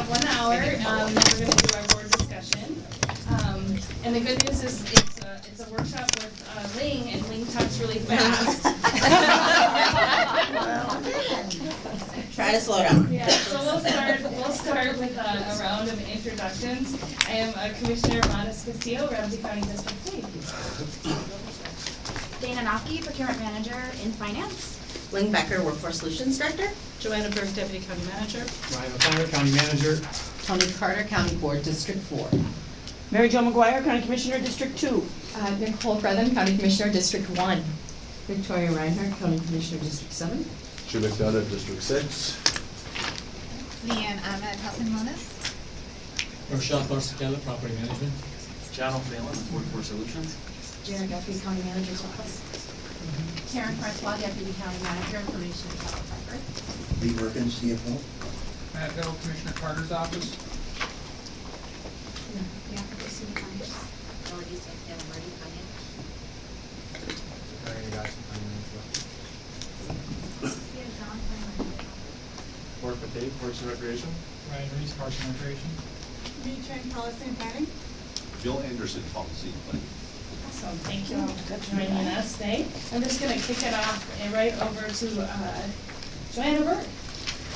have one hour, um, then we're gonna do our board discussion. Um, and the good news is it's a, it's a workshop with, uh, Ling, and Ling talks really fast. Try to slow down. Yeah, so we'll start, we'll start with a, a round of introductions. I am uh, Commissioner MatasCastillo, Ramsey County District Three. Dana Nocky, procurement manager in finance. Ling Becker, Workforce Solutions Director. Joanna Berg, Deputy County Manager. Ryan O'Connor, County Manager. Toni Carter, County Board, District Four. Mary Jo McGuire, County Commissioner, District Two. Uh, Nicole Brennan, County Commissioner, District One. Victoria Reinhardt, County Commissioner, District Seven. Jim McDonough, District Six. Leanne Ahmed, Housing Wellness. Rochelle Barcichello, Property Management. John O'Phelan, Workforce Solutions. Jared Guthrie, County Manager's Office. Karen Francois, Deputy County Manager, Information and Public Records. Lee Mehrkens, CFO. Matt Bill, Commissioner Carter's office. Yeah, Christine Myers. Yeah, John, County Manager. Mark Matei, Parks and Recreation. Ryan Reese, Parks and Recreation. Retrain Policy and Planning. Bill Anderson, Policy and Planning. Awesome, thank you all for joining us today. I'm just gonna kick it off and right over to, uh, Joanna Berg.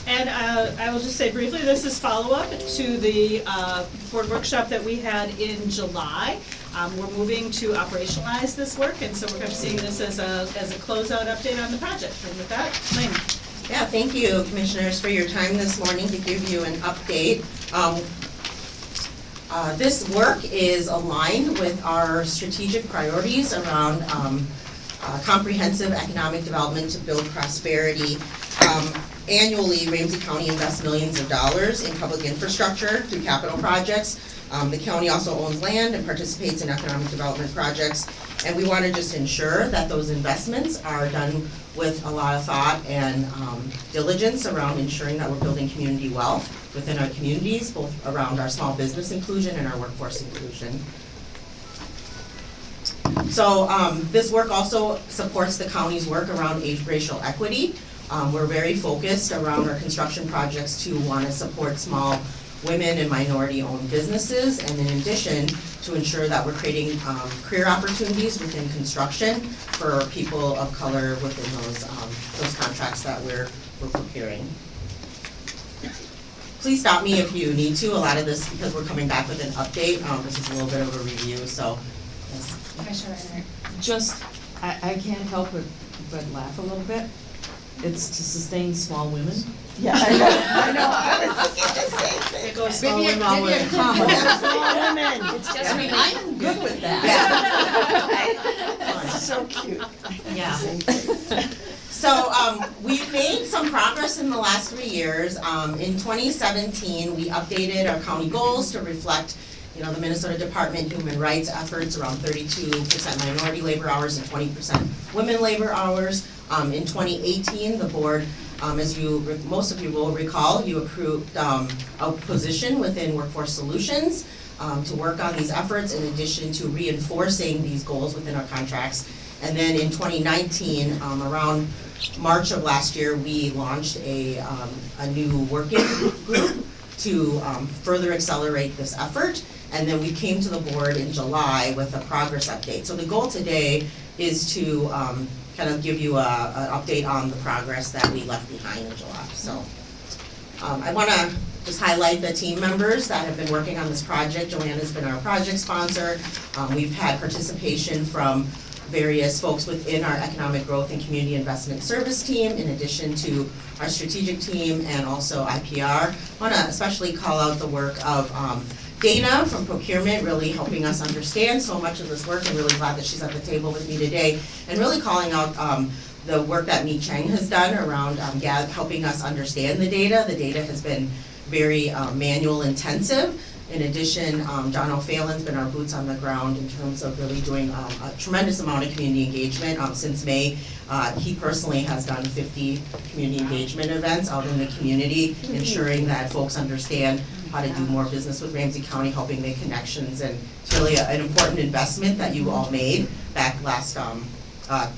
And uh, I will just say briefly, this is follow-up to the uh, board workshop that we had in July. Um, We're moving to operationalize this work, and so we're to be seeing this as a, as a closeout update on the project. And with that, Lynn. Yeah, thank you, Commissioners, for your time this morning to give you an update. Um, uh, This work is aligned with our strategic priorities around um, uh, comprehensive economic development to build prosperity. Um, Annually, Ramsey County invests millions of dollars in public infrastructure through capital projects. Um, The county also owns land and participates in economic development projects. And we want to just ensure that those investments are done with a lot of thought and um, diligence around ensuring that we're building community wealth within our communities, both around our small business inclusion and our workforce inclusion. So um, this work also supports the county's work around racial equity. Um, We're very focused around our construction projects to want to support small women and minority-owned businesses, and in addition, to ensure that we're creating um, career opportunities within construction for people of color within those, um, those contracts that we're, we're procuring. Please stop me if you need to, a lot of this, because we're coming back with an update, um, this is a little bit of a review, so. yes. Commissioner Just, I, I can't help but, but laugh a little bit. It's to sustain small women. Yeah, I know, I know, I was thinking the same thing. It goes a- small maybe a women. comma. Small women. It's just I mean, I'm good with that. Yeah. So cute. Yeah. So, um, we've made some progress in the last three years. Um, in twenty seventeen, we updated our county goals to reflect, you know, the Minnesota Department Human Rights efforts around thirty-two percent minority labor hours and twenty percent women labor hours. Um, in twenty eighteen, the board, um, as you, most of you will recall, you approved, um, a position within Workforce Solutions, um, to work on these efforts in addition to reinforcing these goals within our contracts. And then in twenty nineteen, um, around March of last year, we launched a, um, a new working group to, further accelerate this effort. And then we came to the board in July with a progress update. So the goal today is to, um, kind of give you a, an update on the progress that we left behind in July, so. Um, I wanna just highlight the team members that have been working on this project. Joanna's been our project sponsor. Um, we've had participation from various folks within our Economic Growth and Community Investment Service team, in addition to our strategic team and also IPR. I Wanna especially call out the work of, um, Dana from procurement, really helping us understand so much of this work. I'm really glad that she's at the table with me today. And really calling out, um, the work that Mi Cheng has done around, um, helping us understand the data. The data has been very, um, manual intensive. In addition, um, John O'Phelan's been our boots on the ground in terms of really doing, um, a tremendous amount of community engagement, um, since May. Uh, he personally has done fifty community engagement events out in the community, ensuring that folks understand how to do more business with Ramsey County, helping make connections, and it's really a- an important investment that you all made back last, um, uh,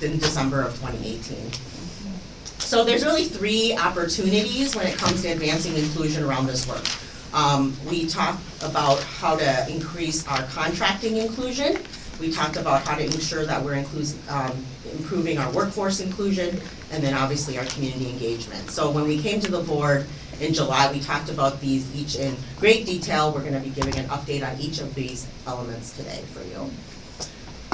in December of twenty eighteen. So there's really three opportunities when it comes to advancing inclusion around this work. Um, we talked about how to increase our contracting inclusion. We talked about how to ensure that we're um, improving our workforce inclusion, and then obviously our community engagement. So when we came to the board in July, we talked about these each in great detail. We're gonna be giving an update on each of these elements today for you.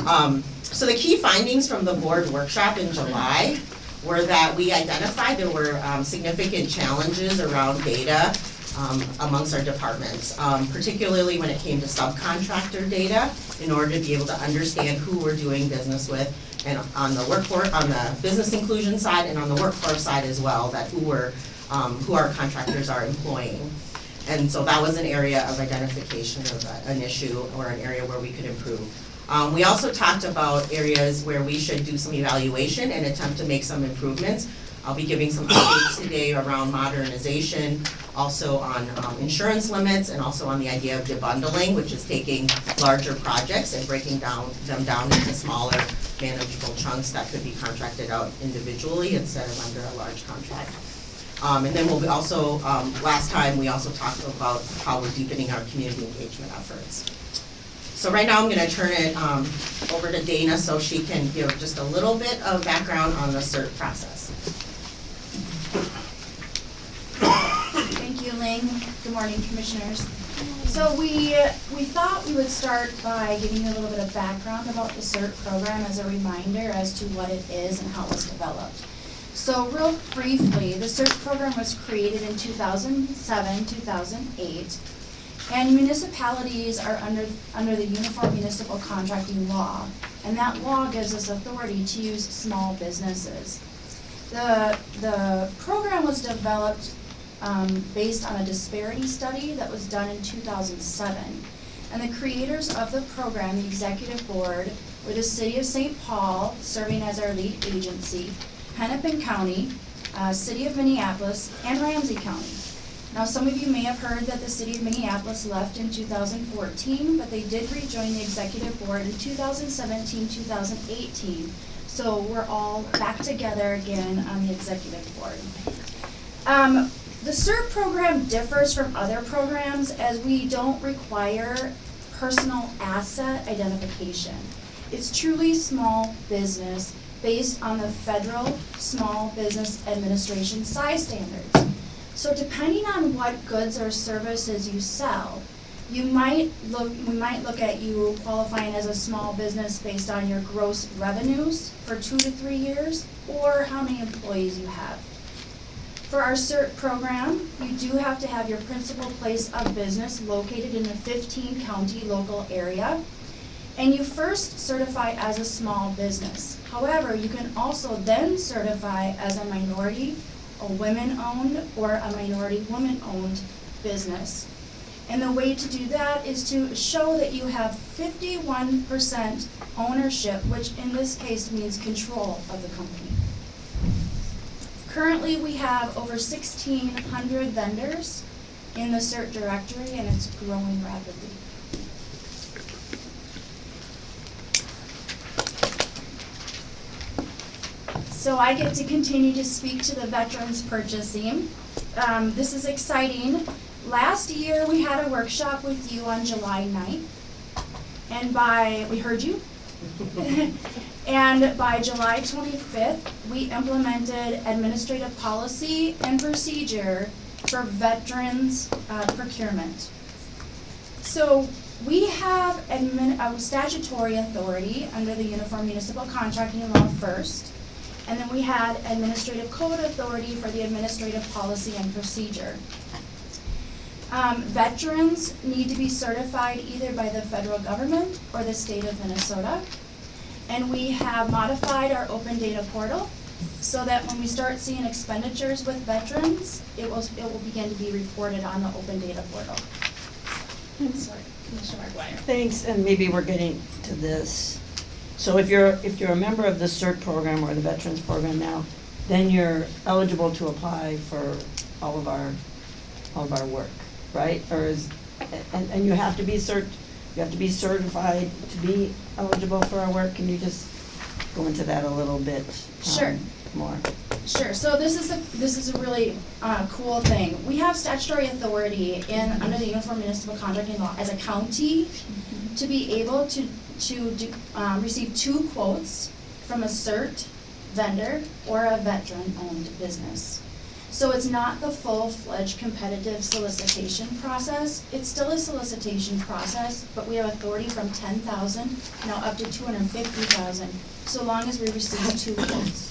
Um, so the key findings from the board workshop in July were that we identified there were um, significant challenges around data um, amongst our departments, um, particularly when it came to subcontractor data, in order to be able to understand who we're doing business with, and on the workforce, on the business inclusion side and on the workforce side as well, that who we're, um, who our contractors are employing. And so that was an area of identification of a- an issue or an area where we could improve. Um, we also talked about areas where we should do some evaluation and attempt to make some improvements. I'll be giving some updates today around modernization, also on, um, insurance limits, and also on the idea of debundling, which is taking larger projects and breaking down, them down into smaller manageable chunks that could be contracted out individually instead of under a large contract. Um, and then we'll also, um, last time, we also talked about how we're deepening our community engagement efforts. So right now, I'm gonna turn it, um, over to Dana so she can give just a little bit of background on the CERT process. Thank you, Ling. Good morning, Commissioners. So we, we thought we would start by giving you a little bit of background about the CERT program as a reminder as to what it is and how it was developed. So real briefly, the CERT program was created in 2007, 2008, and municipalities are under, under the Uniform Municipal Contracting Law, and that law gives us authority to use small businesses. The, the program was developed um, based on a disparity study that was done in 2007. And the creators of the program, the executive board, were the city of St. Paul, serving as our lead agency, Hennepin County, uh, city of Minneapolis, and Ramsey County. Now, some of you may have heard that the city of Minneapolis left in 2014, but they did rejoin the executive board in 2017, 2018. So we're all back together again on the executive board. Um, the CERT program differs from other programs as we don't require personal asset identification. It's truly small business based on the federal Small Business Administration size standards. So depending on what goods or services you sell, you might look, we might look at you qualifying as a small business based on your gross revenues for two to three years, or how many employees you have. For our CERT program, you do have to have your principal place of business located in a fifteen county local area. And you first certify as a small business. However, you can also then certify as a minority, a women-owned, or a minority woman-owned business. And the way to do that is to show that you have fifty-one percent ownership, which in this case means control of the company. Currently, we have over sixteen hundred vendors in the CERT directory, and it's growing rapidly. So I get to continue to speak to the veterans purchasing. Um, this is exciting. Last year, we had a workshop with you on July 9th. And by, we heard you. And by July twenty-fifth, we implemented administrative policy and procedure for veterans uh, procurement. So we have admin, uh, statutory authority under the Uniform Municipal Contracting Law first. And then we had administrative code authority for the administrative policy and procedure. Um, veterans need to be certified either by the federal government or the state of Minnesota. And we have modified our open data portal so that when we start seeing expenditures with veterans, it will, it will begin to be reported on the open data portal. I'm sorry, Commissioner McGuire. Thanks, and maybe we're getting to this. So if you're, if you're a member of the CERT program or the Veterans Program now, then you're eligible to apply for all of our, all of our work, right? Or is, and, and you have to be cert, you have to be certified to be eligible for our work? Can you just go into that a little bit? um, Sure. More? Sure, so this is a, this is a really, uh, cool thing. We have statutory authority in, under the Uniform Municipal Contracting Law as a county to be able to, to do, um, receive two quotes from a CERT vendor or a veteran-owned business. So it's not the full-fledged competitive solicitation process. It's still a solicitation process, but we have authority from ten thousand now up to two hundred and fifty thousand, so long as we receive two quotes.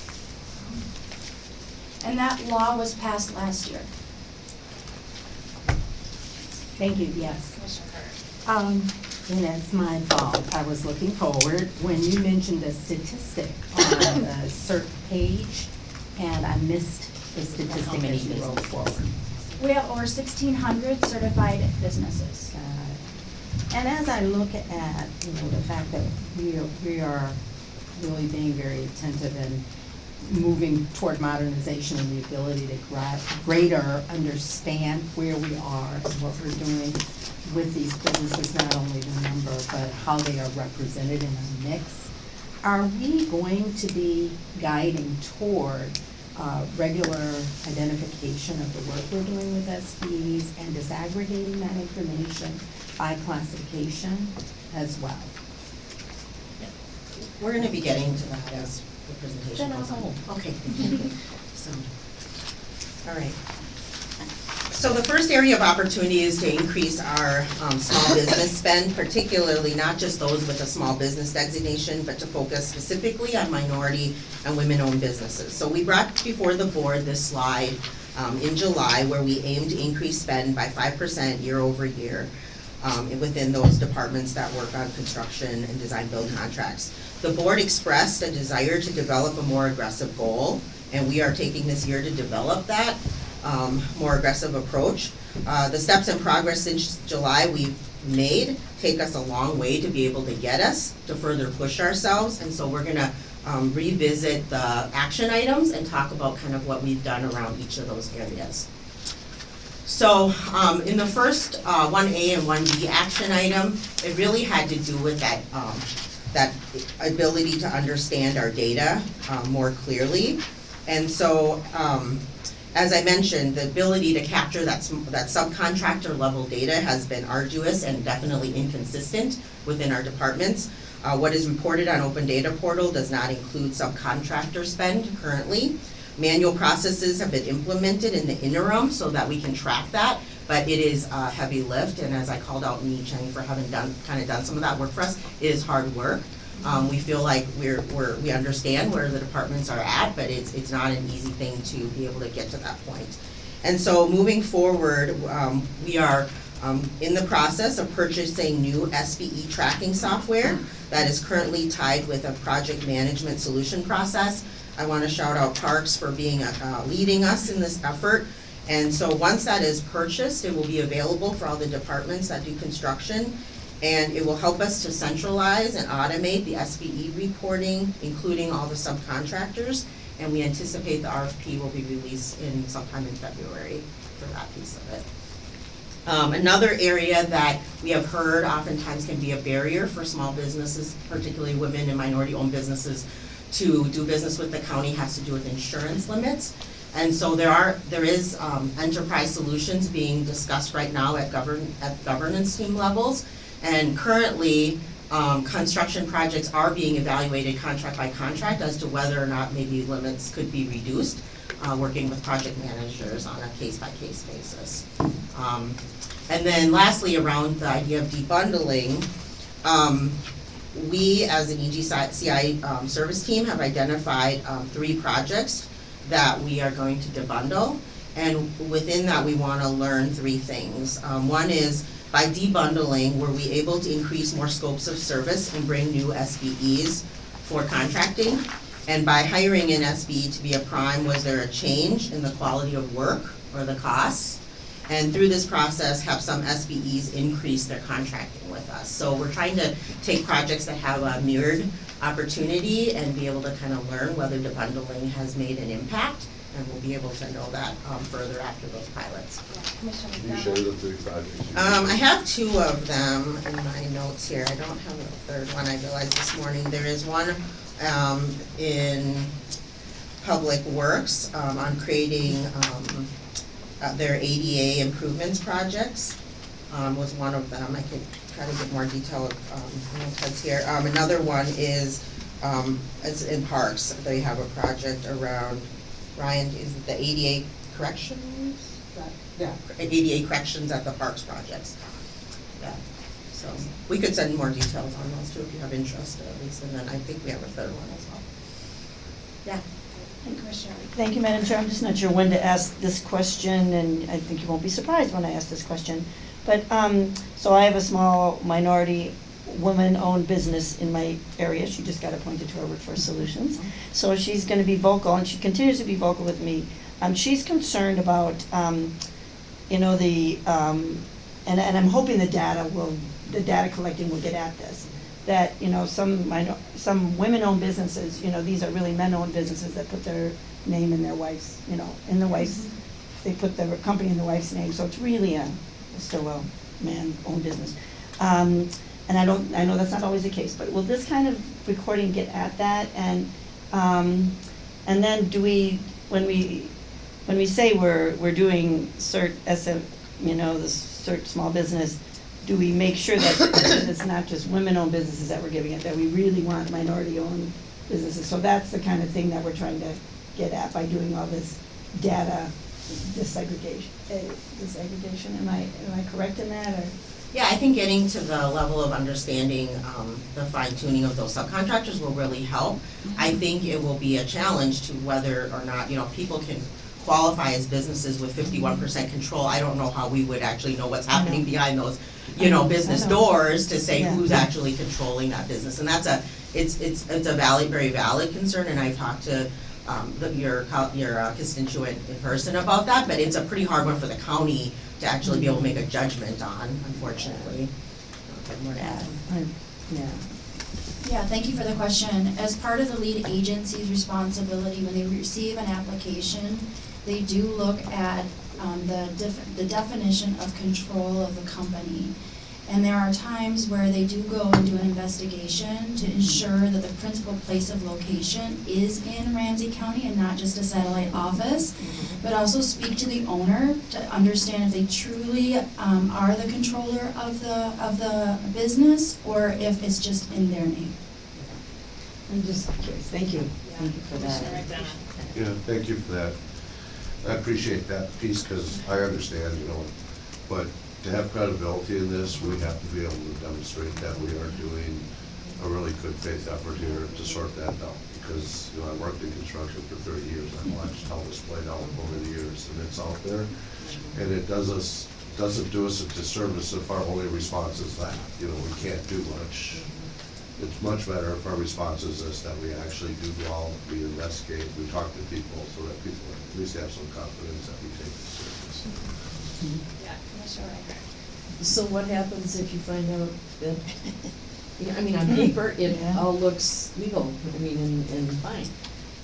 And that law was passed last year. Thank you, yes. Um, and it's my fault, I was looking forward when you mentioned a statistic on the CERT page, and I missed the statistic that you wrote forward. We have over sixteen hundred certified businesses. And as I look at, you know, the fact that we are, we are really being very attentive and moving toward modernization and the ability to greater understand where we are and what we're doing with these businesses, not only the number, but how they are represented in a mix. Are we going to be guiding toward uh, regular identification of the work we're doing with SBs and disaggregating that information by classification as well? We're gonna be getting to that as the presentation Then I'll goes on. hold. Okay, thank you. So, all right. So the first area of opportunity is to increase our um, small business spend, particularly not just those with a small business designation, but to focus specifically on minority and women-owned businesses. So we brought before the board this slide um, in July where we aim to increase spend by five percent year over year um, within those departments that work on construction and design build contracts. The board expressed a desire to develop a more aggressive goal, and we are taking this year to develop that um, more aggressive approach. Uh, the steps in progress since July we've made take us a long way to be able to get us to further push ourselves, and so we're gonna um, revisit the action items and talk about kind of what we've done around each of those areas. So, um, in the first, uh, one A and one B action item, it really had to do with that, um, that ability to understand our data, um, more clearly. And so, um, as I mentioned, the ability to capture that, that subcontractor level data has been arduous and definitely inconsistent within our departments. Uh, what is reported on Open Data Portal does not include subcontractor spend currently. Manual processes have been implemented in the interim so that we can track that, but it is a heavy lift, and as I called out Mee Chang for having done, kind of done some of that work for us, it is hard work. Um, we feel like we're, we're, we understand where the departments are at, but it's, it's not an easy thing to be able to get to that point. And so moving forward, um, we are, um, in the process of purchasing new SBE tracking software that is currently tied with a project management solution process. I wanna shout out Parks for being, uh, leading us in this effort. And so once that is purchased, it will be available for all the departments that do construction. And it will help us to centralize and automate the SBE reporting, including all the subcontractors. And we anticipate the RFP will be released in sometime in February for that piece of it. Um, another area that we have heard oftentimes can be a barrier for small businesses, particularly women and minority-owned businesses, to do business with the county has to do with insurance limits. And so there are, there is, um, enterprise solutions being discussed right now at govern, at governance team levels. And currently, um, construction projects are being evaluated contract by contract as to whether or not maybe limits could be reduced, uh, working with project managers on a case-by-case basis. Um, and then lastly, around the idea of debundling, um, we, as an EGCI um, service team, have identified um, three projects that we are going to debundle. And within that, we want to learn three things. Um, one is by debundling, were we able to increase more scopes of service and bring new SBEs for contracting? And by hiring an SBE to be a prime, was there a change in the quality of work or the costs? And through this process, have some SBEs increase their contracting with us. So we're trying to take projects that have a mirrored opportunity and be able to kind of learn whether the bundling has made an impact. And we'll be able to know that um, further after those pilots. Commissioner Can you McDonough? share the three projects? Um, I have two of them in my notes here, I don't have the third one, I realized this morning, there is one, um, in Public Works, um, on creating, um, uh, their ADA improvements projects, um, was one of them. I could try to get more detail of, um, I know Ted's here. Um, another one is, um, it's in parks. They have a project around, Ryan, is it the ADA corrections? Yeah, ADA corrections at the parks projects. Yeah, so, we could send more details on those too if you have interest at least, and then I think we have a third one as well. Yeah. And Commissioner Thank you, Madam Chair. I'm just not sure when to ask this question, and I think you won't be surprised when I ask this question. But, um, so I have a small minority woman-owned business in my area. She just got appointed to our Workforce Solutions. So she's gonna be vocal, and she continues to be vocal with me. Um, she's concerned about, um, you know, the, um, and, and I'm hoping the data will, the data collecting will get at this. That, you know, some some women-owned businesses, you know, these are really men-owned businesses that put their name in their wife's, you know, in the wife's, they put their company in the wife's name, so it's really a, still a man-owned business. Um, and I don't, I know that's not always the case, but will this kind of recording get at that? And, um, and then do we, when we, when we say we're, we're doing cert SM, you know, the cert small business, do we make sure that that it's not just women-owned businesses that we're giving it, that we really want minority-owned businesses? So that's the kind of thing that we're trying to get at by doing all this data disaggregation, eh, disaggregation, am I, am I correct in that, or? Yeah, I think getting to the level of understanding, um, the fine tuning of those subcontractors will really help. I think it will be a challenge to whether or not, you know, people can qualify as businesses with fifty-one percent control. I don't know how we would actually know what's happening behind those, you know, know, business know. doors to say Yeah. who's actually controlling that business. And that's a, it's, it's, it's a valid, very valid concern, and I've talked to, um, the, your, your uh, constituent in person about that, but it's a pretty hard one for the county to actually be able to make a judgment on, unfortunately. More to add. Yeah. Yeah, thank you for the question. As part of the lead agency's responsibility, when they receive an application, they do look at um, the def- the definition of control of the company. And there are times where they do go and do an investigation to ensure that the principal place of location is in Ramsey County and not just a satellite office, but also speak to the owner to understand if they truly um, are the controller of the, of the business, or if it's just in their name. I'm just curious, thank you, thank you for that. Yeah, thank you for that. I appreciate that piece, because I understand, you know, but to have credibility in this, we have to be able to demonstrate that we are doing a really good faith effort here to sort that out. Because, you know, I worked in construction for thirty years, I've watched how this played out over the years, and it's out there. And it does us, doesn't do us a disservice if our only response is that, you know, we can't do much. It's much better if our response is this, that we actually do go out, we investigate, we talk to people, so that people at least have some confidence that we take this serious. Yeah, Commissioner Reinhardt. So what happens if you find out that, Yeah, I mean, on paper, it Yeah. all looks legal, I mean, and, and fine.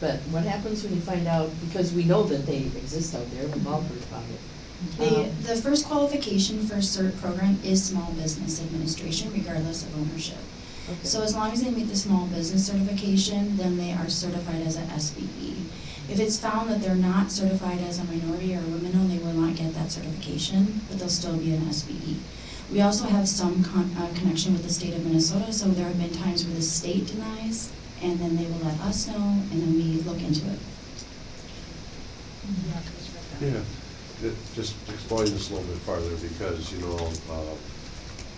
But what happens when you find out, because we know that they exist out there, we've all heard about it. The, Um, the first qualification for CERT program is small business administration regardless of ownership. okay. So as long as they meet the small business certification, then they are certified as a SBE. If it's found that they're not certified as a minority or women-owned, they will not get that certification, but they'll still be an SBE. We also have some con- uh, connection with the state of Minnesota, so there have been times where the state denies, and then they will let us know, and then we look into it. Yeah, Yeah, just explain this a little bit farther, because, you know, uh,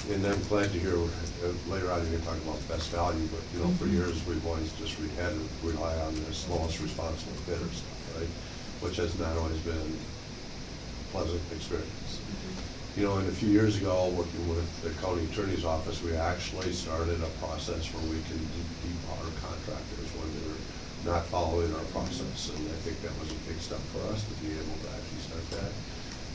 and I'm glad to hear, uh, later on, you're gonna talk about best value, but, you know, for years, we've always just re- had to rely on the slowest responsible bidder stuff, right? Which has not always been a pleasant experience. You know, and a few years ago, working with the county attorney's office, we actually started a process where we can de- debar contractors when they're not following our process, and I think that was a big step for us to be able to actually start that.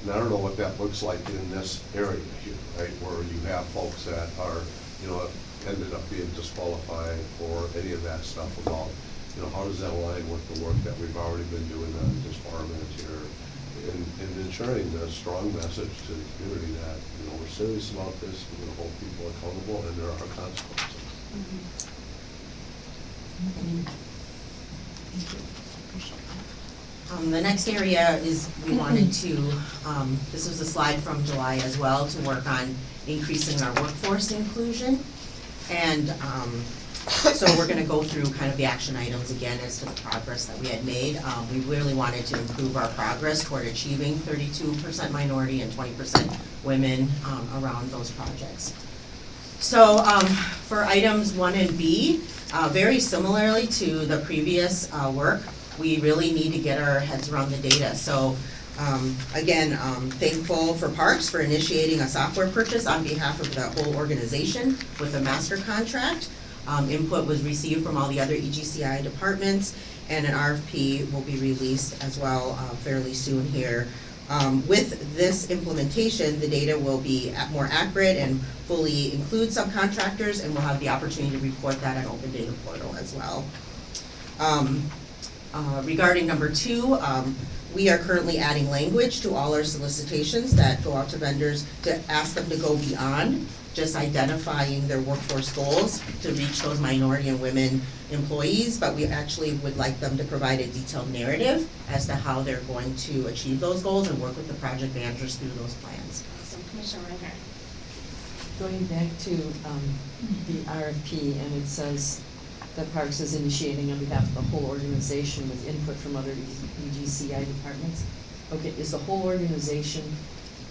And I don't know what that looks like in this area here, right, where you have folks that are, you know, ended up being disqualified or any of that stuff about, you know, how does that align with the work that we've already been doing on disbarment here? And, and ensuring a strong message to the community that, you know, we're serious about this, we're gonna hold people accountable, and there are consequences. Mm-hmm. Um, the next area is, we wanted to, um, this was a slide from July as well, to work on increasing our workforce inclusion. And, um, so we're gonna go through kind of the action items again as to the progress that we had made. Um, we really wanted to improve our progress toward achieving thirty-two percent minority and twenty percent women, um, around those projects. So, um, for items one and B, uh, very similarly to the previous, uh, work, we really need to get our heads around the data. So, um, again, um, thankful for Parks for initiating a software purchase on behalf of the whole organization with a master contract. Um, input was received from all the other EGCI departments, and an RFP will be released as well, uh, fairly soon here. Um, with this implementation, the data will be more accurate and fully include subcontractors, and we'll have the opportunity to report that on Open Data Portal as well. Um, uh, regarding number two, um, we are currently adding language to all our solicitations that go out to vendors to ask them to go beyond just identifying their workforce goals to reach those minority and women employees, but we actually would like them to provide a detailed narrative as to how they're going to achieve those goals and work with the project managers through those plans. Awesome, Commissioner Reinhardt. Going back to um, the RFP, and it says that Parks is initiating on behalf of the whole organization with input from other EGCI departments. Okay, is the whole organization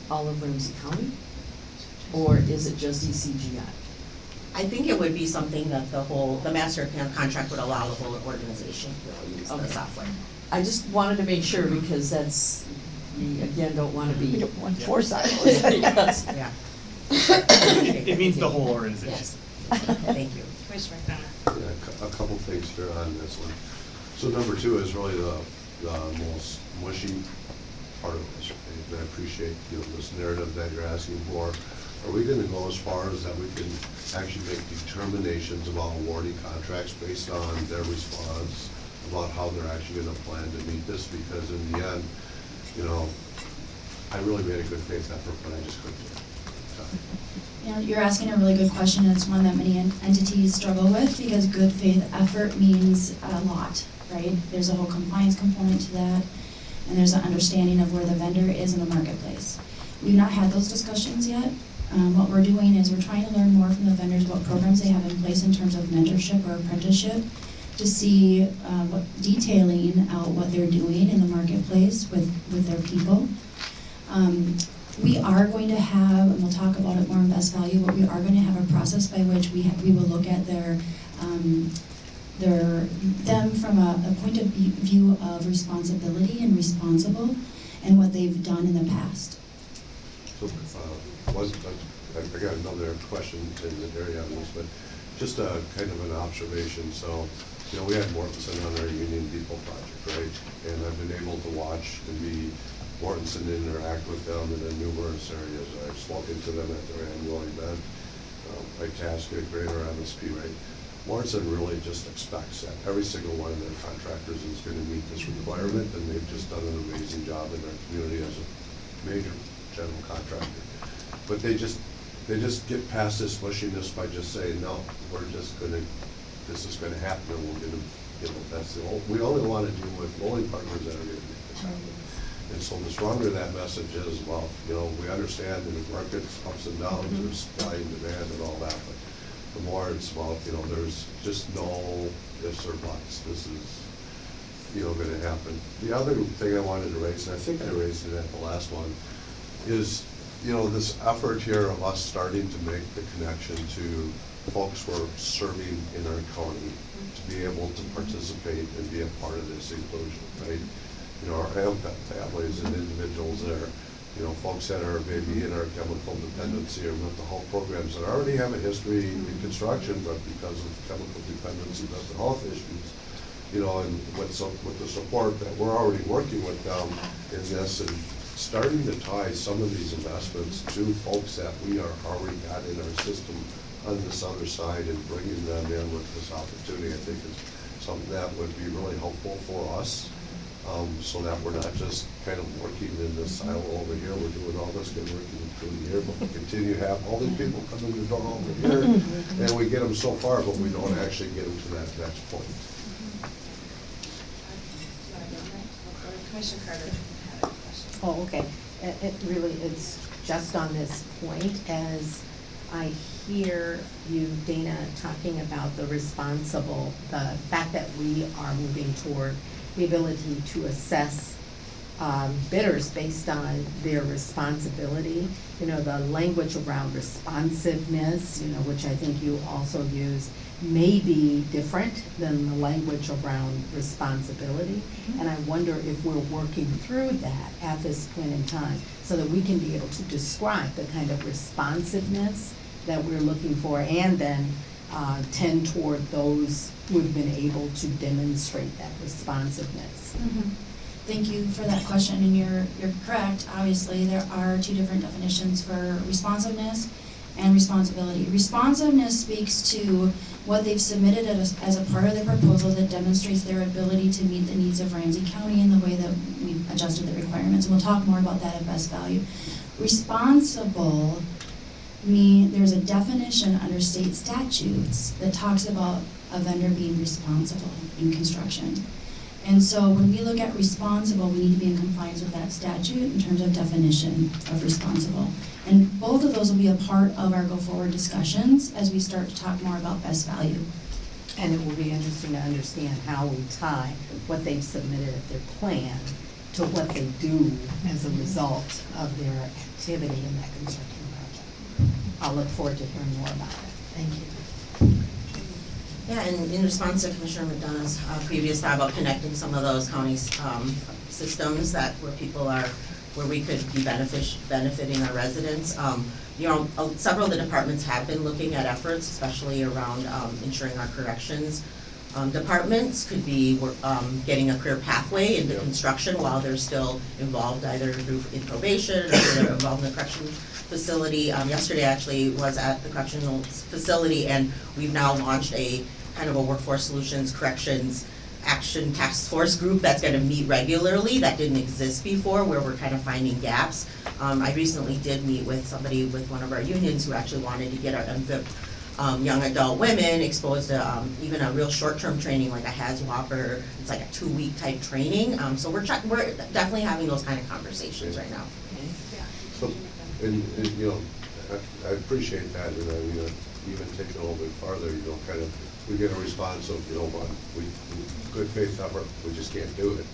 all of Ramsey County? Or is it just ECGI? I think it would be something that the whole, the master con- contract would allow the whole organization to use the software. I just wanted to make sure because that's, we again don't wanna be. We don't want four silos. Yes. Yeah. It it means the whole organization. Yes, thank you. Commissioner McDonough. Yeah, a couple things here on this one. So number two is really the, the most mushy part of this. And I appreciate, you know, this narrative that you're asking for. Are we gonna go as far as that we can actually make determinations about awarding contracts based on their response about how they're actually gonna plan to meet this? Because in the end, you know, I really made a good faith effort, but I just couldn't do. You know, you're asking a really good question, and it's one that many entities struggle with, because good faith effort means a lot, right? There's a whole compliance component to that, and there's an understanding of where the vendor is in the marketplace. We've not had those discussions yet. Um, what we're doing is we're trying to learn more from the vendors, what programs they have in place in terms of mentorship or apprenticeship, to see, uh, what, detailing out what they're doing in the marketplace with, with their people. Um, we are going to have, and we'll talk about it more in best value, but we are going to have a process by which we have, we will look at their, um, their, them from a, a point of view- of responsibility and responsible, and what they've done in the past. So, uh, was, I I got another question in the area on this, but just a kind of an observation, so, you know, we had Mortenson on our Union Depot project, right? And I've been able to watch and be Mortenson interact with them in the numerous areas. I've spoken to them at their annual event, um, like Tasca, Greater MSP, right? Mortenson really just expects that every single one of their contractors is gonna meet this requirement, and they've just done an amazing job in our community as a major general contractor. But they just, they just get past this mushiness by just saying, no, we're just gonna, this is gonna happen, and we're gonna, you know, that's the, ol- we only wanna deal with only partners that are gonna make this happen. And so the stronger that message is, well, you know, we understand the market's ups and downs, mm-hmm. there's supply and demand and all that, but the more it's about, you know, there's just no ifs or buts, this is, you know, gonna happen. The other thing I wanted to raise, and I think I raised it at the last one, is, you know, this effort here of us starting to make the connection to folks who are serving in our county to be able to participate and be a part of this inclusion, right? You know, our MFIP families and individuals there, you know, folks that are maybe in our chemical dependency or mental health programs that already have a history in construction, but because of chemical dependency, mental health issues, you know, and with some, with the support that we're already working with them in this and starting to tie some of these investments to folks that we are already got in our system on this other side and bringing them in with this opportunity, I think is something that would be really helpful for us. Um, so that we're not just kind of working in this silo over here, we're doing all this good work in through the year, but we continue to have all these people come in the door over here, and we get them so far, but we don't actually get them to that next point. Commissioner Carter had a question. Oh, okay. It, it really, is just on this point as I hear you, Dana, talking about the responsible, the fact that we are moving toward the ability to assess um, bidders based on their responsibility. You know, the language around responsiveness, you know, which I think you also use, may be different than the language around responsibility. And I wonder if we're working through that at this point in time, so that we can be able to describe the kind of responsiveness that we're looking for, and then uh, tend toward those who've been able to demonstrate that responsiveness. Mhm. Thank you for that question, and you're, you're correct, obviously, there are two different definitions for responsiveness and responsibility. Responsiveness speaks to what they've submitted as, as a part of their proposal that demonstrates their ability to meet the needs of Ramsey County in the way that we've adjusted the requirements, and we'll talk more about that at best value. Responsible mean, there's a definition under state statutes that talks about a vendor being responsible in construction. And so when we look at responsible, we need to be in compliance with that statute in terms of definition of responsible. And both of those will be a part of our go-forward discussions as we start to talk more about best value. And it will be interesting to understand how we tie what they've submitted at their plan to what they do as a result of their activity in that construction. I'll look forward to hearing more about it. Thank you. Yeah, and in response to Commissioner McDonough's uh, previous thought about connecting some of those counties' um, systems that, where people are, where we could be benefic- benefiting our residents, um, you know, uh, several of the departments have been looking at efforts, especially around um, ensuring our corrections um, departments could be um, getting a career pathway into construction while they're still involved either through in probation or they're involved in the correction facility. Um, yesterday actually was at the correctional facility and we've now launched a kind of a workforce solutions corrections action task force group that's gonna meet regularly, that didn't exist before, where we're kind of finding gaps. Um, I recently did meet with somebody with one of our unions who actually wanted to get our MFIP um, young adult women exposed to um, even a real short-term training like a HAZWOP it's like a two-week type training. Um, so we're we're definitely having those kind of conversations right now. Yeah. So, and, and, you know, I, I appreciate that, and I mean, uh, even take it a little bit farther, you know, kind of, we get a response of, you know, what, we, we- good faith effort, we just can't do it.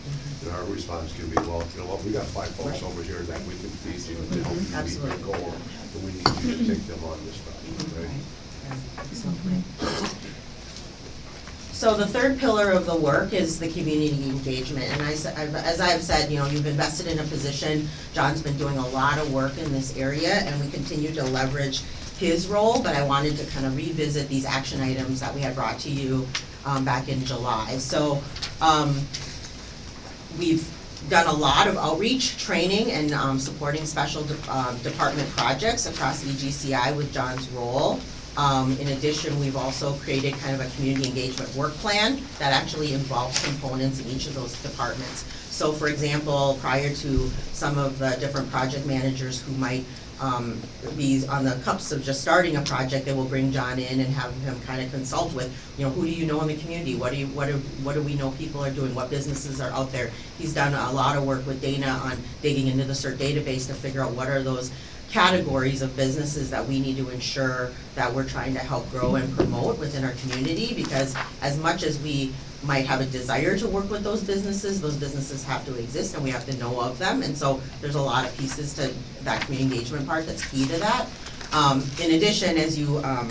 And our response can be, well, you know what, we got five folks over here that we can feed you to help you meet that goal, and we need you to take them on this stuff, right? So the third pillar of the work is the community engagement, and I, as I've said, you know, you've invested in a position, John's been doing a lot of work in this area, and we continue to leverage his role, but I wanted to kind of revisit these action items that we had brought to you, um, back in July. So, um, we've done a lot of outreach, training, and, um, supporting special, de- uh, department projects across EGCI with John's role. Um, in addition, we've also created kind of a community engagement work plan that actually involves components in each of those departments. So for example, prior to some of the different project managers who might, um, be on the cups of just starting a project, they will bring John in and have him kind of consult with, you know, who do you know in the community? What do you, what do, what do we know people are doing? What businesses are out there? He's done a lot of work with Dana on digging into the CERT database to figure out what are those categories of businesses that we need to ensure that we're trying to help grow and promote within our community, because as much as we might have a desire to work with those businesses, those businesses have to exist and we have to know of them, and so there's a lot of pieces to that community engagement part that's key to that. Um, in addition, as you, um,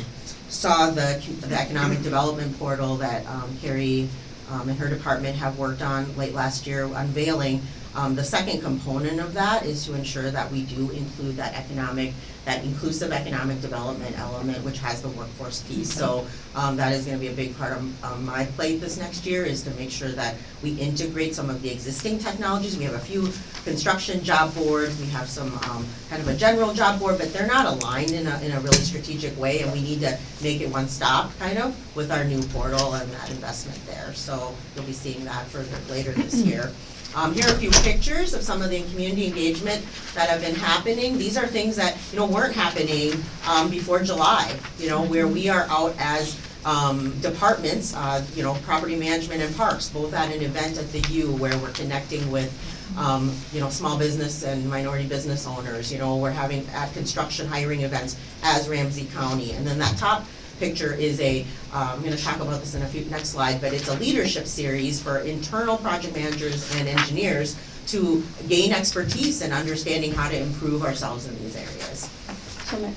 saw the, the economic development portal that, um, Carrie, um, and her department have worked on late last year unveiling, um, the second component of that is to ensure that we do include that economic, that inclusive economic development element, which has the workforce piece. So, um, that is gonna be a big part of, um, my plate this next year, is to make sure that we integrate some of the existing technologies. We have a few construction job boards, we have some, um, kind of a general job board, but they're not aligned in a, in a really strategic way, and we need to make it one stop, kind of, with our new portal and that investment there. So, you'll be seeing that further, later this year. Um, here are a few pictures of some of the community engagement that have been happening. These are things that, you know, weren't happening, um, before July, you know, where we are out as, um, departments, uh, you know, property management and parks, both at an event at the U where we're connecting with, um, you know, small business and minority business owners, you know, we're having at construction hiring events as Ramsey County. And then that top picture is a, uh, I'm gonna talk about this in a few, next slide, but it's a leadership series for internal project managers and engineers to gain expertise in understanding how to improve ourselves in these areas. So,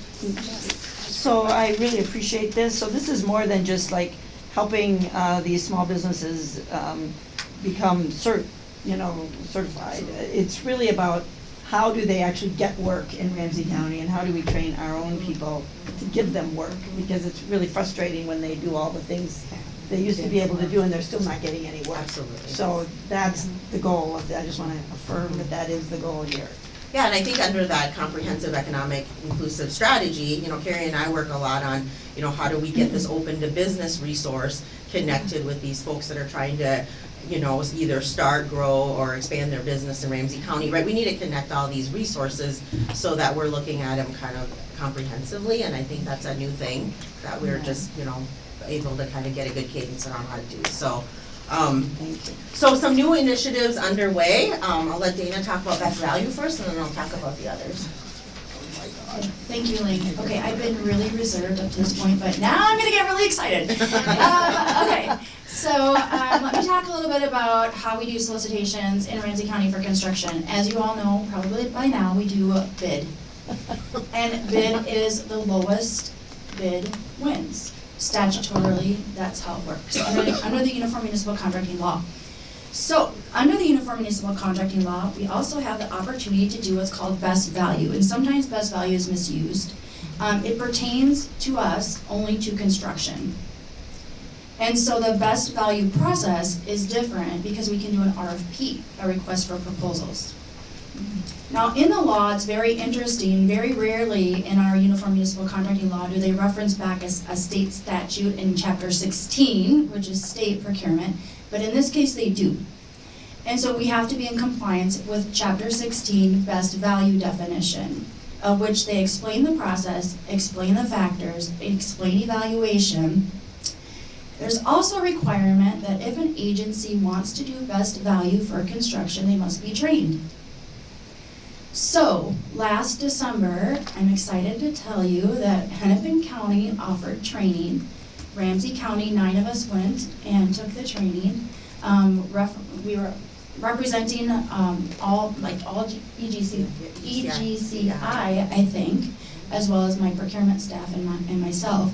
So I really appreciate this. So this is more than just like helping uh, these small businesses um, become cert, you know, certified. It's really about how do they actually get work in Ramsey County and how do we train our own people to give them work? Because it's really frustrating when they do all the things they used to be able to do and they're still not getting any work. Absolutely. So that's the goal of, I just want to affirm that that is the goal here. Yeah, and I think under that comprehensive economic inclusive strategy, you know, Carrie and I work a lot on, you know, how do we get this open to business resource connected with these folks that are trying to, you know, either start, grow, or expand their business in Ramsey County, right? We need to connect all these resources so that we're looking at them kind of comprehensively, and I think that's a new thing that we're just, you know, able to kind of get a good cadence around how to do, so. Um, so some new initiatives underway, um, I'll let Dana talk about best value first, and then I'll talk about the others. Thank you, Lee. Okay, I've been really reserved up to this point, but now I'm gonna get really excited. Um, okay, so, um, let me talk a little bit about how we do solicitations in Ramsey County for construction. As you all know, probably by now, we do a bid. And bid is the lowest bid wins. Statutorily, that's how it works, under, under the Uniform Municipal Contracting Law. So, under the Uniform Municipal Contracting Law, we also have the opportunity to do what's called best value, and sometimes best value is misused. Um, it pertains to us only to construction. And so the best value process is different because we can do an RFP, a request for proposals. Now, in the law, it's very interesting, very rarely in our Uniform Municipal Contracting Law do they reference back a state statute in chapter sixteen, which is state procurement, but in this case, they do. And so we have to be in compliance with chapter sixteen, best value definition, of which they explain the process, explain the factors, explain evaluation. There's also a requirement that if an agency wants to do best value for construction, they must be trained. So, last December, I'm excited to tell you that Hennepin County offered training. Ramsey County, nine of us went and took the training. Um, ref, we were representing, um, all, like, all EGC, EGCI, I think, as well as my procurement staff and my, and myself.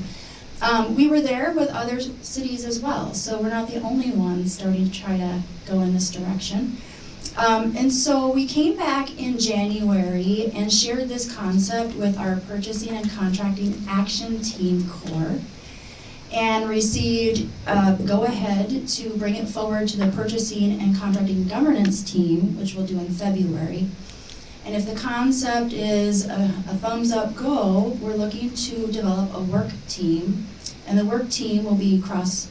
Um, we were there with other cities as well, so we're not the only ones starting to try to go in this direction. Um, and so we came back in January and shared this concept with our purchasing and contracting action team core and received uh, go-ahead to bring it forward to the purchasing and contracting governance team, which we'll do in February. And if the concept is a, a thumbs up go, we're looking to develop a work team. And the work team will be across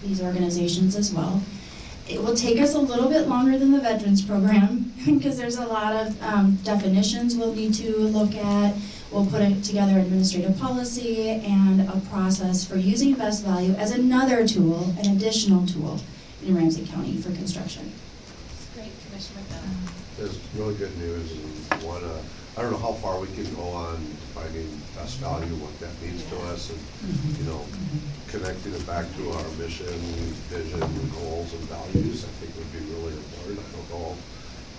these organizations as well. It will take us a little bit longer than the veterans program because there's a lot of um, definitions we'll need to look at. We'll put it together administrative policy and a process for using best value as another tool, an additional tool in Ramsey County for construction. Great, Commissioner Bennett. There's really good news and one, uh, I don't know how far we can go on finding best value, what that means to us and, you know, connecting it back to our mission, vision, goals and values, I think would be really important. I don't know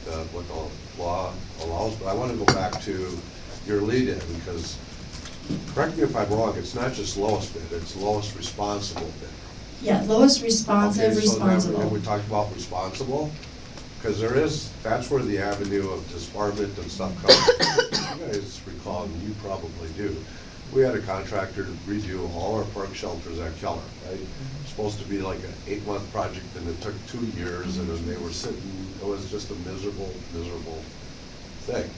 uh, what the law allows, but I want to go back to your lead-in because, correct me if I'm wrong, it's not just lowest bid, it's lowest responsible bid. Yeah, lowest responsive, Okay, so now- responsible. And we talked about responsible, because there is, that's where the avenue of disbarment and stuff comes. You guys recall, and you probably do, we had a contractor to redo all our park shelters at Keller, right? Mm-hmm. Supposed to be like an eight-month project, and it took two years, and then they were sitting, it was just a miserable, miserable thing.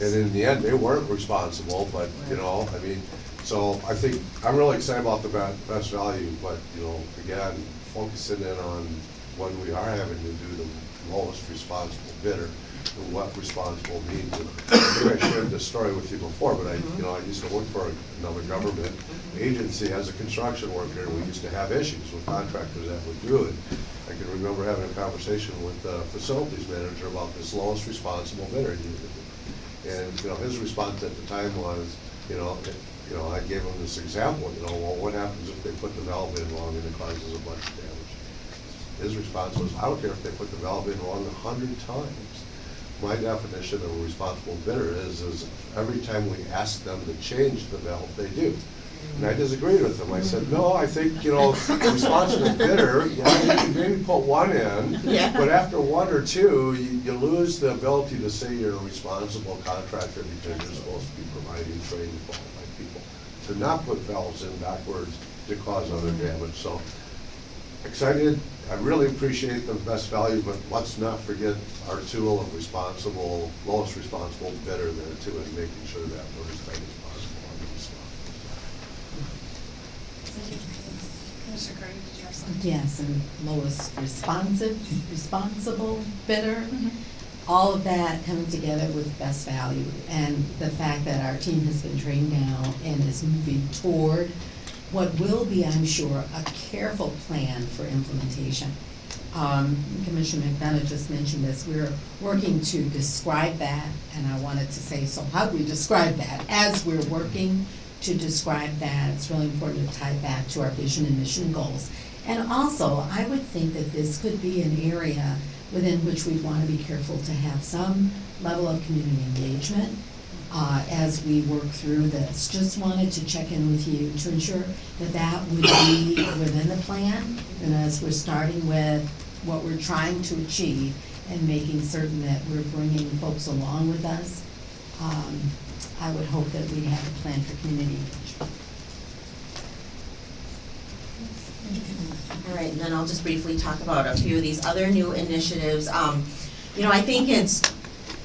And in the end, they weren't responsible, but, you know, I mean, so I think, I'm really excited about the best value, but, you know, again, focusing in on when we are having to do the lowest responsible bidder, and what responsible means. And I think I shared this story with you before, but I, you mm-hmm. know, I used to work for another government agency as a construction worker, and we used to have issues with contractors that would do it. I can remember having a conversation with the facilities manager about this lowest responsible bidder. And, you know, his response at the time was, you know, it- you know, I gave him this example, you know, well, what happens if they put the valve in wrong and it causes a bunch of damage? His response was, I don't care if they put the valve in wrong a hundred times. My definition of a responsible bidder is, is every time we ask them to change the valve, they do. And I disagreed with him. I said, no, I think, you know, responsible bidder, yeah, you can maybe put one in. Yeah. But after one or two, you, you lose the ability to say you're a responsible contractor because you're supposed to be providing trained qualified people. To not put valves in backwards to cause other damage, so excited. I really appreciate the best value, but let's not forget our tool of responsible, lowest responsible bidder there too, and making sure that we're as tight as possible on this stuff. Commissioner Carter, did you have something? Yes, and lowest responsive, responsible bidder. Mm-hmm. All of that coming together with best value and the fact that our team has been trained now and is moving toward what will be, I'm sure, a careful plan for implementation. Um, Commissioner McDonough just mentioned this, we're working to describe that, and I wanted to say, so how do we describe that? As we're working to describe that, it's really important to tie back to our vision and mission goals. And also, I would think that this could be an area within which we'd want to be careful to have some level of community engagement uh, as we work through this. Just wanted to check in with you to ensure that that would be within the plan, and as we're starting with what we're trying to achieve and making certain that we're bringing folks along with us, um, I would hope that we have a plan for community engagement. All right, and then I'll just briefly talk about a few of these other new initiatives. Um, you know, I think it's,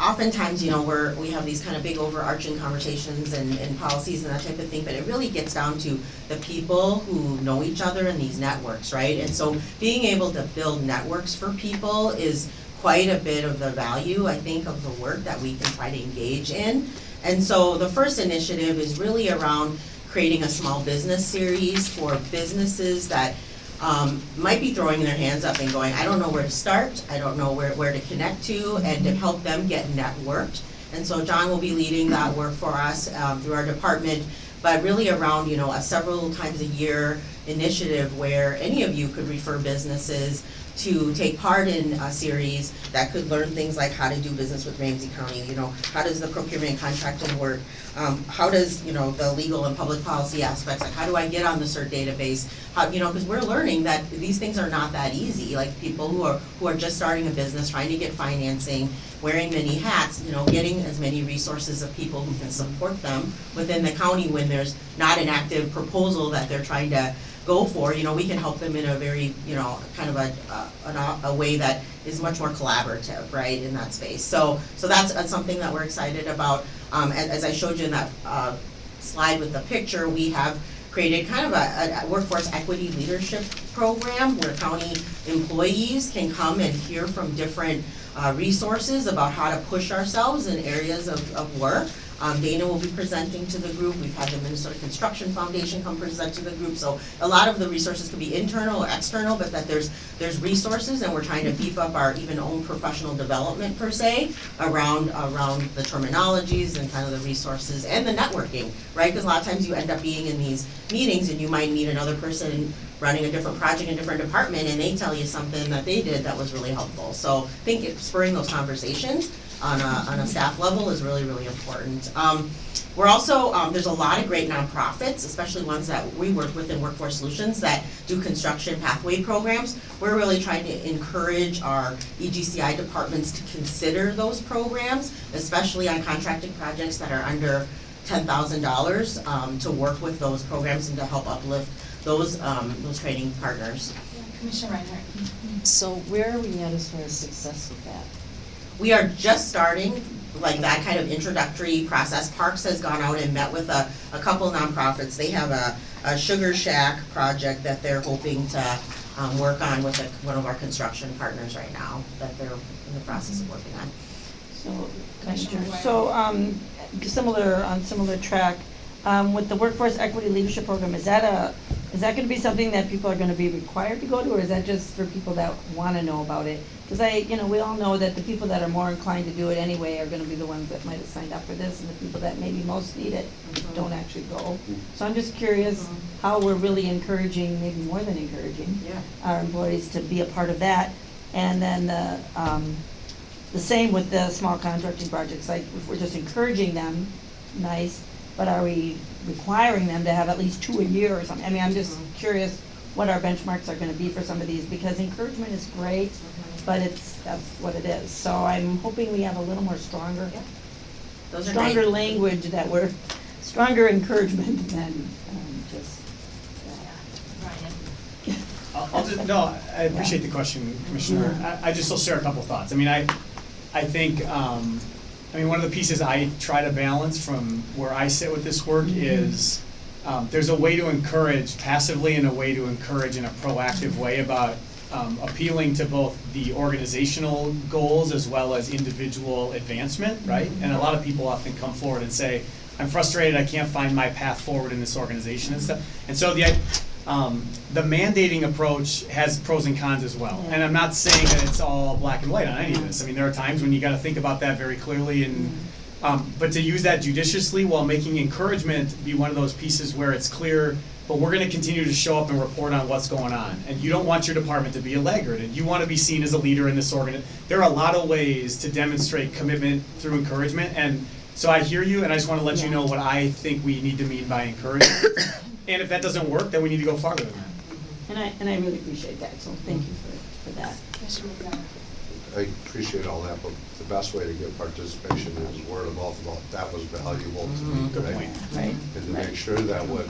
oftentimes, you know, we're, we have these kind of big overarching conversations and, and policies and that type of thing, but it really gets down to the people who know each other in these networks, right? And so being able to build networks for people is quite a bit of the value, I think, of the work that we can try to engage in. And so the first initiative is really around creating a small business series for businesses that um, might be throwing their hands up and going, I don't know where to start, I don't know where, where to connect to, and to help them get networked. And so John will be leading that work for us um, through our department, but really around, you know, a several times a year initiative where any of you could refer businesses to take part in a series that could learn things like how to do business with Ramsey County, you know, how does the procurement and contracting work? Um, how does, you know, the legal and public policy aspects, like how do I get on the CERT database? How, you know, because we're learning that these things are not that easy, like people who are, who are just starting a business, trying to get financing, wearing many hats, you know, getting as many resources of people who can support them within the county when there's not an active proposal that they're trying to go for, you know, we can help them in a very, you know, kind of a, a, a way that is much more collaborative, right, in that space. So, so that's, something that we're excited about. Um, as, as I showed you in that, uh, slide with the picture, we have created kind of a, a workforce equity leadership program where county employees can come and hear from different, uh, resources about how to push ourselves in areas of, of work. Um, Dana will be presenting to the group, we've had the Minnesota Construction Foundation come present to the group, so a lot of the resources can be internal or external, but that there's, there's resources, and we're trying to beef up our even own professional development per se, around, around the terminologies and kind of the resources, and the networking, right? Because a lot of times you end up being in these meetings, and you might meet another person running a different project in a different department, and they tell you something that they did that was really helpful. So I think it- spurring those conversations on a, on a staff level is really, really important. Um, we're also, um, there's a lot of great nonprofits, especially ones that we work with in Workforce Solutions that do construction pathway programs. We're really trying to encourage our EGCI departments to consider those programs, especially on contracted projects that are under ten thousand dollars, um, to work with those programs and to help uplift those, um, those training partners. Commissioner Reinhardt. So where are we at as far as success with that? We are just starting, like that kind of introductory process. Parks has gone out and met with a, a couple nonprofits. They have a, a Sugar Shack project that they're hoping to, um, work on with a- one of our construction partners right now, that they're in the process of working on. So, so, um, similar, on similar track, um, with the Workforce Equity Leadership Program, is that a, is that gonna be something that people are gonna be required to go to, or is that just for people that wanna know about it? Cause I, you know, we all know that the people that are more inclined to do it anyway are gonna be the ones that might have signed up for this, and the people that maybe most need it don't actually go. So I'm just curious how we're really encouraging, maybe more than encouraging, Yeah. our employees to be a part of that. And then the, um, the same with the small contracting projects, like if we're just encouraging them, nice, but are we requiring them to have at least two a year or something? I mean, I'm just curious what our benchmarks are gonna be for some of these, because encouragement is great, but it's, that's what it is. So I'm hoping we have a little more stronger, Those are stronger great. language that we're, stronger encouragement than, um, just, I'll, I'll just, no, I appreciate the question, Commissioner. I, I just will share a couple thoughts. I mean, I, I think, um, I mean, one of the pieces I try to balance from where I sit with this work is, um, there's a way to encourage passively and a way to encourage in a proactive way about, um, appealing to both the organizational goals as well as individual advancement, right? And a lot of people often come forward and say, I'm frustrated, I can't find my path forward in this organization and stuff. And so the, um, the mandating approach has pros and cons as well. And I'm not saying that it's all black and white on any of this. I mean, there are times when you gotta think about that very clearly and, um, but to use that judiciously while making encouragement be one of those pieces where it's clear, but we're gonna continue to show up and report on what's going on. And you don't want your department to be a laggard, and you wanna be seen as a leader in this organ. There are a lot of ways to demonstrate commitment through encouragement, and so I hear you, and I just wanna let you know what I think we need to mean by encouragement. And if that doesn't work, then we need to go farther than that. and I, and I really appreciate that, so thank you for, for that. I appreciate all that, but the best way to get participation is word of mouth about that was valuable to me, mm-hmm. Good right? point. Right, And to make sure that when,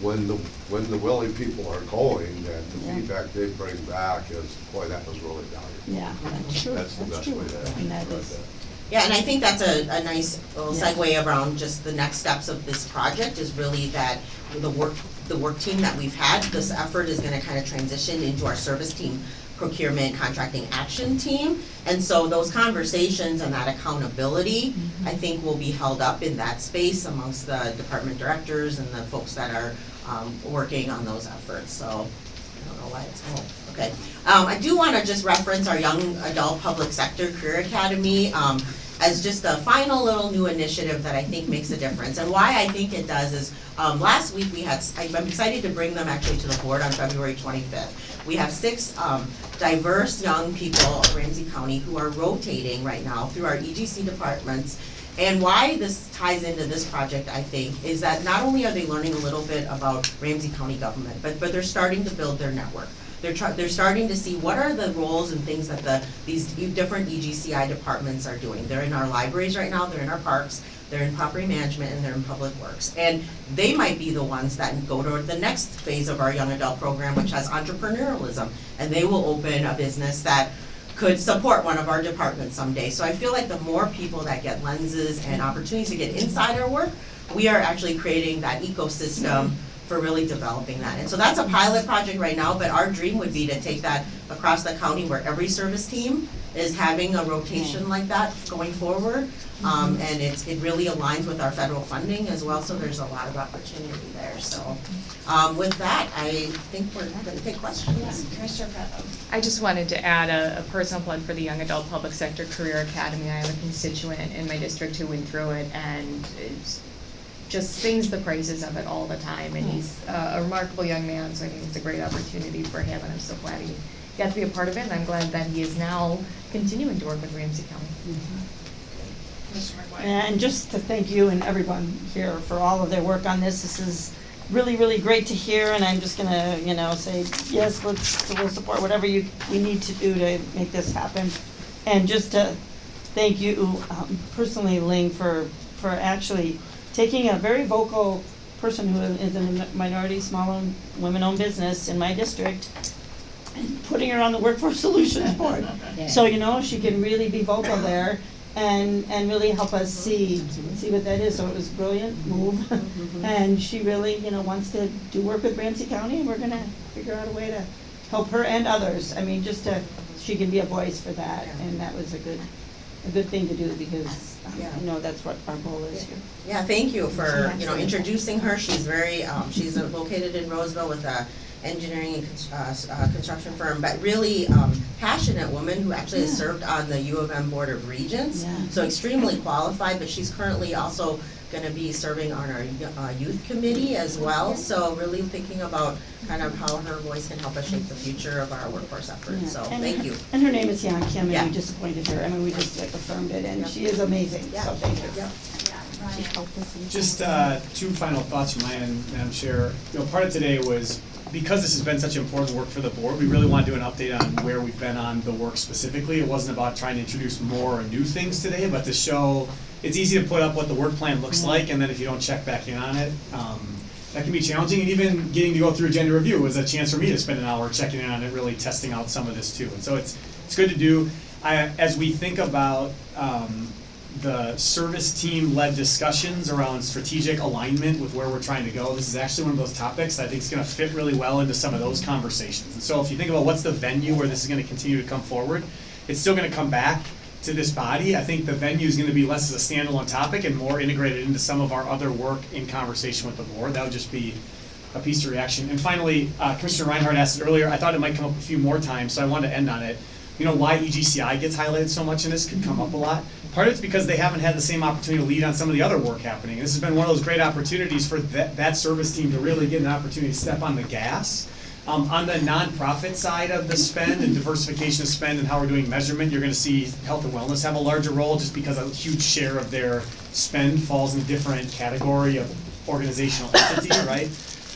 when the, when the willing people are going, that the Yeah. feedback they bring back is, boy, that was really valuable. yeah, that's true, That's the that's best true. way to. And that describe is, that. Yeah, and I think that's a, a nice little segue around just the next steps of this project is really that the work, the work team that we've had, this effort is gonna kind of transition into our service team procurement contracting action team. And so those conversations and that accountability, I think will be held up in that space amongst the department directors and the folks that are um working on those efforts, so I don't know why it's, oh, okay. Um, I do wanna just reference our Young Adult Public Sector Career Academy, um, as just a final little new initiative that I think makes a difference. And why I think it does is, um, last week we had, I'm excited to bring them actually to the board on February twenty-fifth. We have six, um, diverse young people of Ramsey County who are rotating right now through our EGC departments. And why this ties into this project, I think, is that not only are they learning a little bit about Ramsey County government, but, but they're starting to build their network. They're they're starting to see what are the roles and things that the, these different EGCI departments are doing. They're in our libraries right now, they're in our parks, they're in property management, and they're in public works. And they might be the ones that go to the next phase of our young adult program, which has entrepreneurialism. And they will open a business that could support one of our departments someday. So I feel like the more people that get lenses and opportunities to get inside our work, we are actually creating that ecosystem for really developing that. And so that's a pilot project right now, but our dream would be to take that across the county where every service team is having a rotation like that going forward. Um, and it's, it really aligns with our federal funding as well, so there's a lot of opportunity there, so. Um, with that, I think we're gonna take questions. Commissioner Pratt. I just wanted to add a, a personal plug for the Young Adult Public Sector Career Academy. I have a constituent in my district who went through it and it's just sings the praises of it all the time. And he's uh, a remarkable young man, so I think it's a great opportunity for him and I'm so glad he got to be a part of it. And I'm glad that he is now continuing to work with Ramsey County. Commissioner McGuire. And just to thank you and everyone here for all of their work on this, this is really, really great to hear, and I'm just gonna, you know, say, yes, let's, we'll support whatever you, we need to do to make this happen. And just to thank you um, personally, Ling, for, for actually taking a very vocal person who is in a minority, small, women-owned business in my district, and putting her on the Workforce Solutions Board. So, you know, she can really be vocal there and, and really help us see, see what that is. So it was a brilliant move. Mm-hmm. And she really, you know, wants to do work with Ramsey County, and we're gonna figure out a way to help her and others. I mean, just to, she can be a voice for that, and that was a good, a good thing to do because um, Yeah. I know that's what our goal is here. Yeah, thank you for, you know, introducing her. She's very, um, she's uh, located in Roseville with a engineering and cons- uh, s- uh, construction firm, but really, um, passionate woman who actually has Yeah. served on the U of M Board of Regents. Yeah. So extremely qualified, but she's currently also gonna be serving on our, uh, youth committee as well. So really thinking about kind of how her voice can help us shape the future of our workforce efforts, Yeah. so And thank her- you. And her name is Yan Kim, Yeah. and we just appointed her, I mean, we just like affirmed it, and Yeah. she is amazing, Yeah. so thank you. Yeah. She's helped us in- Just uh, two final thoughts from my end, Madam Chair. You know, part of today was, because this has been such important work for the board, we really want to do an update on where we've been on the work specifically. It wasn't about trying to introduce more or new things today, but to show, it's easy to put up what the work plan looks like, and then if you don't check back in on it, um, that can be challenging. And even getting to go through agenda review was a chance for me to spend an hour checking in on it, really testing out some of this too. And so it's, it's good to do. I, as we think about, um, the service team led discussions around strategic alignment with where we're trying to go. This is actually one of those topics that I think is gonna fit really well into some of those conversations. And so if you think about what's the venue where this is gonna continue to come forward, it's still gonna come back to this body. I think the venue is gonna be less as a standalone topic and more integrated into some of our other work in conversation with the board. That would just be a piece of reaction. And finally, uh, Commissioner Reinhardt asked it earlier, I thought it might come up a few more times, so I wanted to end on it. You know, why EGCI gets highlighted so much in this could come up a lot. Part of it's because they haven't had the same opportunity to lead on some of the other work happening. This has been one of those great opportunities for that, that service team to really get an opportunity to step on the gas. Um, on the nonprofit side of the spend and diversification of spend and how we're doing measurement, you're gonna see health and wellness have a larger role just because a huge share of their spend falls in a different category of organizational entity, right?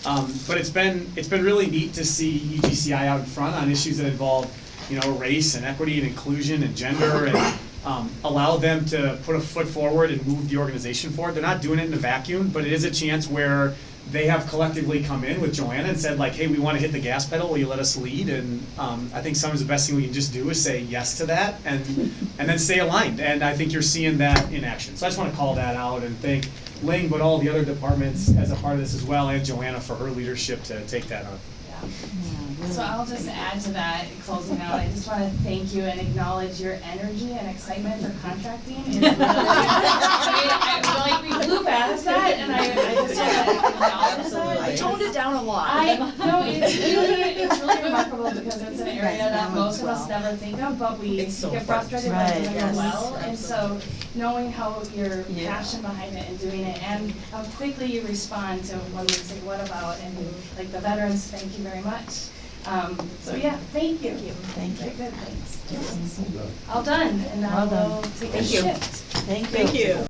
Um, but it's been, it's been really neat to see EGCI out in front on issues that involve, you know, race and equity and inclusion and gender and um, allow them to put a foot forward and move the organization forward. They're not doing it in a vacuum, but it is a chance where they have collectively come in with Joanna and said like, hey, we wanna hit the gas pedal, will you let us lead? And, um, I think sometimes the best thing we can just do is say yes to that and, and then stay aligned. And I think you're seeing that in action. So I just wanna call that out and thank Ling, but all the other departments as a part of this as well, and Joanna for her leadership to take that on. So I'll just add to that, closing out, I just wanna thank you and acknowledge your energy and excitement for contracting. It's really, I I feel like we blew past that and I, I just wanna acknowledge that. I toned it down a lot. I, no, it's really, it's really remarkable because it's an area that most of us never think of, but we so get frustrated by Right, doing it yes, well. And so knowing how your Yeah. passion behind it and doing it and how quickly you respond to when we say what about and like the veterans, thank you very much. Um, so yeah, thank you. Thank Very you. good, thanks. All done, and now Well done. we'll take a you. shift. Thank you. Thank you.